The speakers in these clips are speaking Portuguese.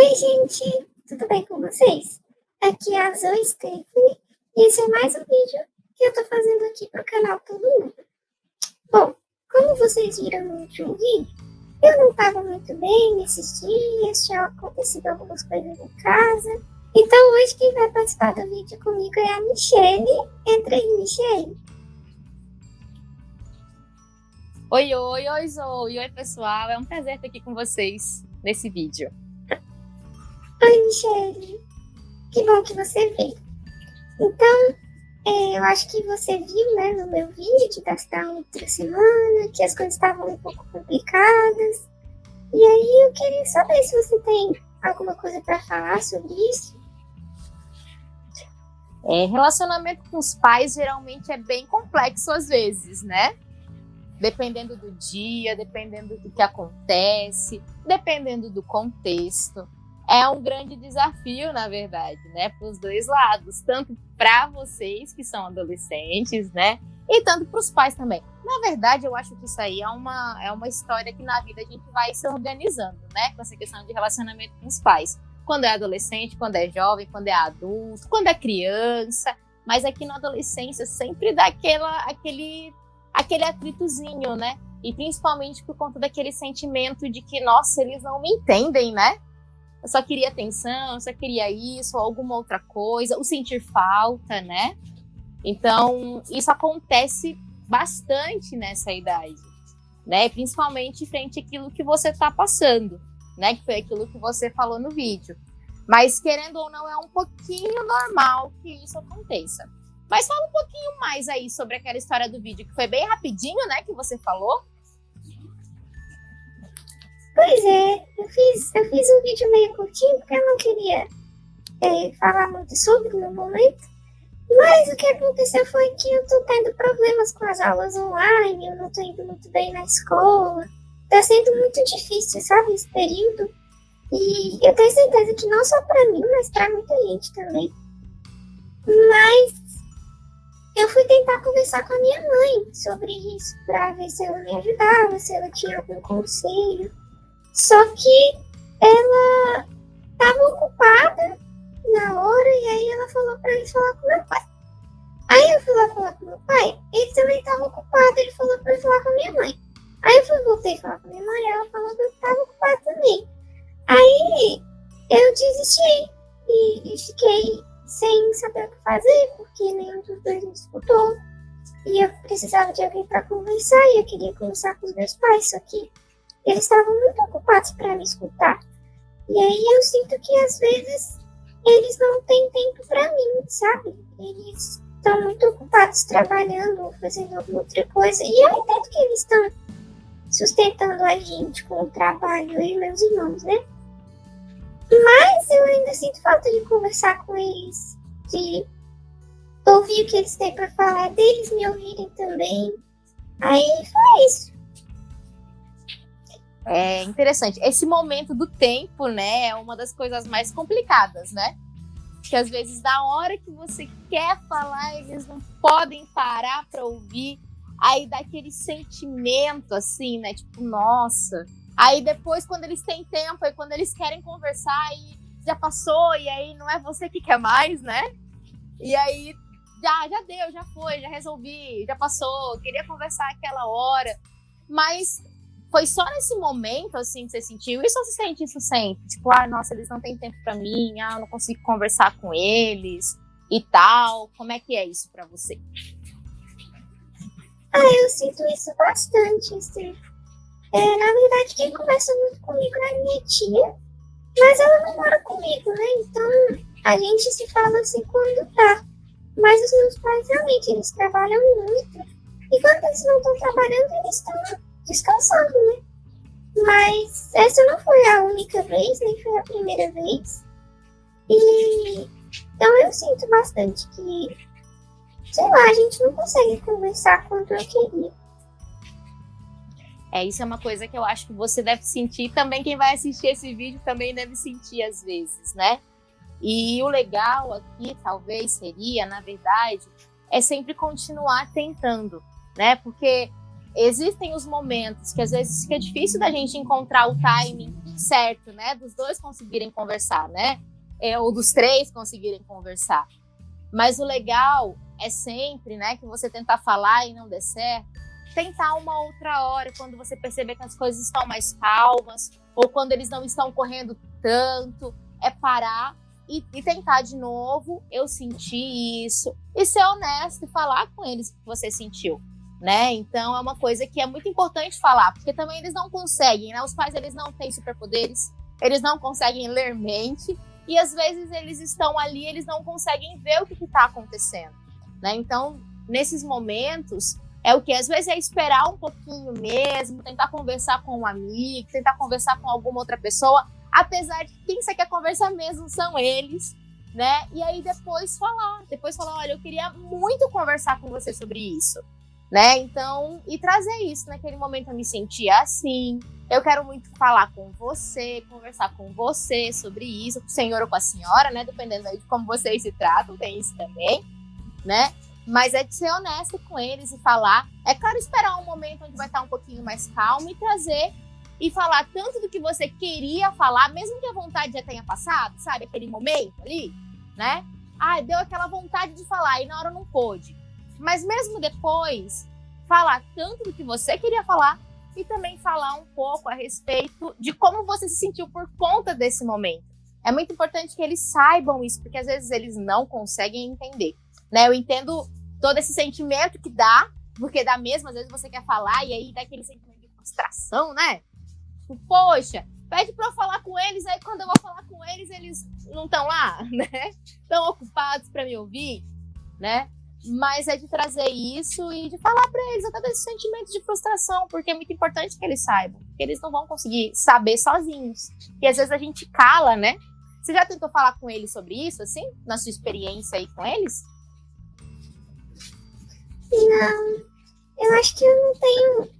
Oi, gente, tudo bem com vocês? Aqui é a Zoe Stephanie e esse é mais um vídeo que eu tô fazendo aqui pro canal Todo Mundo. Bom, como vocês viram no último vídeo, eu não tava muito bem nesses dias, tinha acontecido algumas coisas em casa. Então hoje quem vai participar do vídeo comigo é a Michelle. Entra aí, Michelle. Oi, oi, oi, Zoe. Oi, pessoal. É um prazer estar aqui com vocês nesse vídeo. Michelle. Que bom que você veio. Então, é, eu acho que você viu, né, no meu vídeo da outra semana, que as coisas estavam um pouco complicadas. E aí eu queria saber se você tem alguma coisa para falar sobre isso. É, relacionamento com os pais geralmente é bem complexo às vezes, né? Dependendo do dia, dependendo do que acontece, dependendo do contexto é um grande desafio, na verdade, né, para os dois lados, tanto para vocês que são adolescentes, né, e tanto para os pais também. Na verdade, eu acho que isso aí é uma, é uma história que na vida a gente vai se organizando, né, com essa questão de relacionamento com os pais. Quando é adolescente, quando é jovem, quando é adulto, quando é criança, mas aqui na adolescência sempre dá aquela, aquele, aquele atritozinho, né? E principalmente por conta daquele sentimento de que, nossa, eles não me entendem, né? Eu só queria atenção, eu só queria isso, ou alguma outra coisa, o sentir falta, né? Então, isso acontece bastante nessa idade, né? Principalmente frente àquilo que você está passando, né? Que foi aquilo que você falou no vídeo. Mas, querendo ou não, é um pouquinho normal que isso aconteça. Mas fala um pouquinho mais aí sobre aquela história do vídeo, que foi bem rapidinho, né? Que você falou. Pois é, eu fiz, eu fiz um vídeo meio curtinho porque eu não queria é, falar muito sobre no momento. Mas o que aconteceu foi que eu tô tendo problemas com as aulas online, eu não tô indo muito bem na escola. Tá sendo muito difícil, sabe, esse período. E eu tenho certeza que não só pra mim, mas pra muita gente também. Mas eu fui tentar conversar com a minha mãe sobre isso, pra ver se ela me ajudava, se ela tinha algum conselho. Só que ela estava ocupada na hora e aí ela falou para ele falar com meu pai. Aí eu fui lá falar com meu pai, ele também estava ocupado, ele falou para eu falar com minha mãe. Aí eu fui, voltei falar com minha mãe, ela falou que eu estava ocupado também. Aí eu desisti e, e fiquei sem saber o que fazer, porque nenhum dos dois me escutou. E eu precisava de alguém para conversar, e eu queria conversar com os meus pais, só que eles estavam muito ocupados para me escutar. E aí eu sinto que às vezes eles não têm tempo para mim, sabe? Eles estão muito ocupados trabalhando ou fazendo alguma outra coisa. E eu entendo que eles estão sustentando a gente com o trabalho, e meus irmãos, né? Mas eu ainda sinto falta de conversar com eles, de ouvir o que eles têm para falar, deles me ouvirem também. Aí foi isso. É interessante. Esse momento do tempo, né, é uma das coisas mais complicadas, né? Que às vezes, na hora que você quer falar, eles não podem parar para ouvir. Aí dá aquele sentimento, assim, né? Tipo, nossa. Aí depois, quando eles têm tempo, e quando eles querem conversar, e já passou, e aí não é você que quer mais, né? E aí já, já deu, já foi, já resolvi, já passou, queria conversar aquela hora. Mas foi só nesse momento, assim, que você sentiu? Isso ou você sente isso sempre? Tipo, ah, nossa, eles não têm tempo para mim, ah, eu não consigo conversar com eles e tal. Como é que é isso para você? Ah, eu sinto isso bastante, assim. É, na verdade, quem conversa muito comigo é a minha tia, mas ela não mora comigo, né? Então, a gente se fala assim quando tá. Mas os meus pais, realmente, eles trabalham muito. E quando eles não estão trabalhando, eles estão descansando, né? Mas essa não foi a única vez, nem foi a primeira vez. E então eu sinto bastante que, sei lá, a gente não consegue conversar quanto eu queria. É, isso é uma coisa que eu acho que você deve sentir, também quem vai assistir esse vídeo também deve sentir às vezes, né? E o legal aqui, talvez, seria, na verdade, é sempre continuar tentando, né? Porque existem os momentos que às vezes fica difícil da gente encontrar o timing certo, né? Dos dois conseguirem conversar, né? É, ou dos três conseguirem conversar. Mas o legal é sempre, né, que você tentar falar e não der certo, tentar uma outra hora, quando você perceber que as coisas estão mais calmas, ou quando eles não estão correndo tanto, é parar e, e, tentar de novo. Eu senti isso, e ser honesto e falar com eles o que você sentiu. Né? Então é uma coisa que é muito importante falar, porque também eles não conseguem, né? Os pais eles não têm superpoderes, eles não conseguem ler mente, e às vezes eles estão ali, eles não conseguem ver o que está acontecendo, né? Então, nesses momentos, é o que às vezes é esperar um pouquinho mesmo, tentar conversar com um amigo, tentar conversar com alguma outra pessoa, apesar de que quem você quer conversar mesmo são eles, né? E aí depois falar, depois falar, olha, eu queria muito conversar com você sobre isso, né? Então, e trazer isso, naquele momento eu me sentia assim, eu quero muito falar com você, conversar com você sobre isso, com o senhor ou com a senhora, né? Dependendo de como vocês se tratam, tem isso também, né? Mas é de ser honesto com eles e falar. É claro, esperar um momento onde vai estar um pouquinho mais calmo e trazer e falar tanto do que você queria falar, mesmo que a vontade já tenha passado, sabe? Aquele momento ali, né? Ah, deu aquela vontade de falar e na hora não pôde. Mas mesmo depois, falar tanto do que você queria falar e também falar um pouco a respeito de como você se sentiu por conta desse momento. É muito importante que eles saibam isso, porque às vezes eles não conseguem entender. Né? Eu entendo todo esse sentimento que dá, porque dá mesmo, às vezes você quer falar e aí dá aquele sentimento de frustração, né? Tipo, poxa, pede para eu falar com eles, aí quando eu vou falar com eles, eles não estão lá, né? Estão ocupados para me ouvir, né? Mas é de trazer isso e de falar para eles até desse sentimento de frustração, porque é muito importante que eles saibam, que eles não vão conseguir saber sozinhos. E às vezes a gente cala, né? Você já tentou falar com eles sobre isso, assim, na sua experiência aí com eles? Não, eu acho que eu não tenho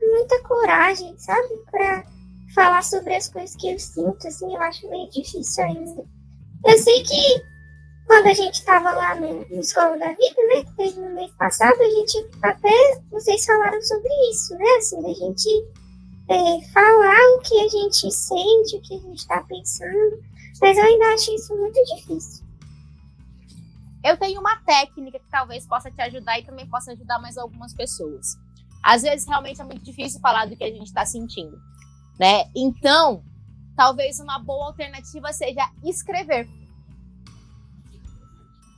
muita coragem, sabe, para falar sobre as coisas que eu sinto, assim, eu acho meio difícil ainda. Eu sei que quando a gente estava lá no, no Escola da Vida, né, teve no mês passado, a gente até, vocês falaram sobre isso, né, assim, da gente é, falar o que a gente sente, o que a gente está pensando, mas eu ainda acho isso muito difícil. Eu tenho uma técnica que talvez possa te ajudar e também possa ajudar mais algumas pessoas. Às vezes realmente é muito difícil falar do que a gente está sentindo, né? Então, talvez uma boa alternativa seja escrever,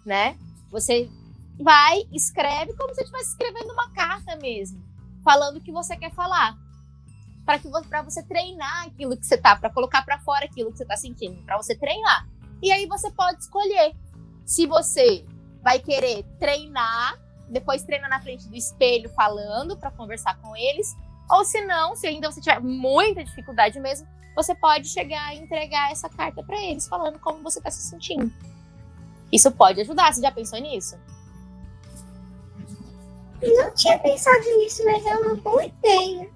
né? Você vai, escreve como se estivesse escrevendo uma carta mesmo, falando o que você quer falar, para que para você treinar aquilo que você tá, para colocar para fora aquilo que você tá sentindo, para você treinar. E aí você pode escolher se você vai querer treinar, depois treina na frente do espelho falando para conversar com eles, ou se não, se ainda você tiver muita dificuldade mesmo, você pode chegar e entregar essa carta para eles falando como você está se sentindo. Isso pode ajudar. Você já pensou nisso? Não tinha pensado nisso, mas é uma boa ideia.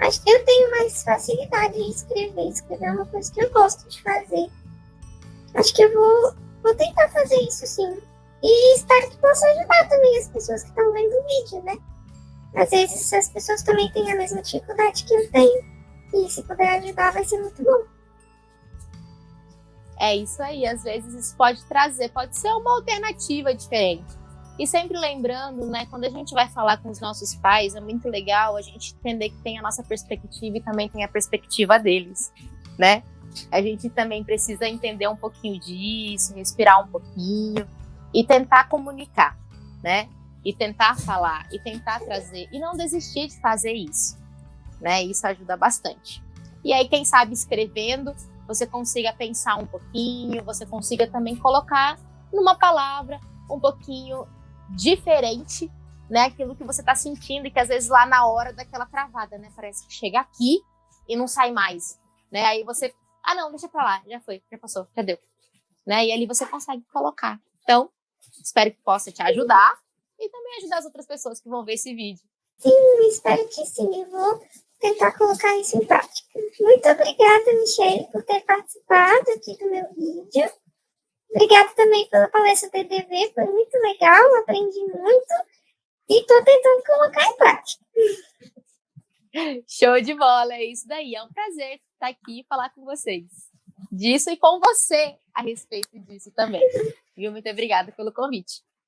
Acho que eu tenho mais facilidade em escrever. Escrever é uma coisa que eu gosto de fazer. Acho que eu vou Vou tentar fazer isso sim. E espero que possa ajudar também as pessoas que estão vendo o vídeo, né? Às vezes as pessoas também têm a mesma dificuldade que eu tenho. E se puder ajudar, vai ser muito bom. É isso aí, às vezes isso pode trazer, pode ser uma alternativa diferente. E sempre lembrando, né, quando a gente vai falar com os nossos pais, é muito legal a gente entender que tem a nossa perspectiva e também tem a perspectiva deles, né? A gente também precisa entender um pouquinho disso, respirar um pouquinho e tentar comunicar, né? E tentar falar, e tentar trazer, e não desistir de fazer isso, né? Isso ajuda bastante. E aí, quem sabe escrevendo, você consiga pensar um pouquinho, você consiga também colocar numa palavra um pouquinho diferente, né? Aquilo que você está sentindo e que às vezes lá na hora daquela travada, né? Parece que chega aqui e não sai mais, né? Aí você ah, não, deixa pra lá, já foi, já passou, já deu. Né? E ali você consegue colocar. Então, espero que possa te ajudar e também ajudar as outras pessoas que vão ver esse vídeo. Sim, espero que sim. Eu vou tentar colocar isso em prática. Muito obrigada, Michelle, por ter participado aqui do meu vídeo. Obrigada também pela palestra TDV, foi muito legal, aprendi muito e estou tentando colocar em prática. Show de bola, é isso daí. É um prazer estar aqui e falar com vocês disso e com você a respeito disso também. Viu? Muito obrigada pelo convite.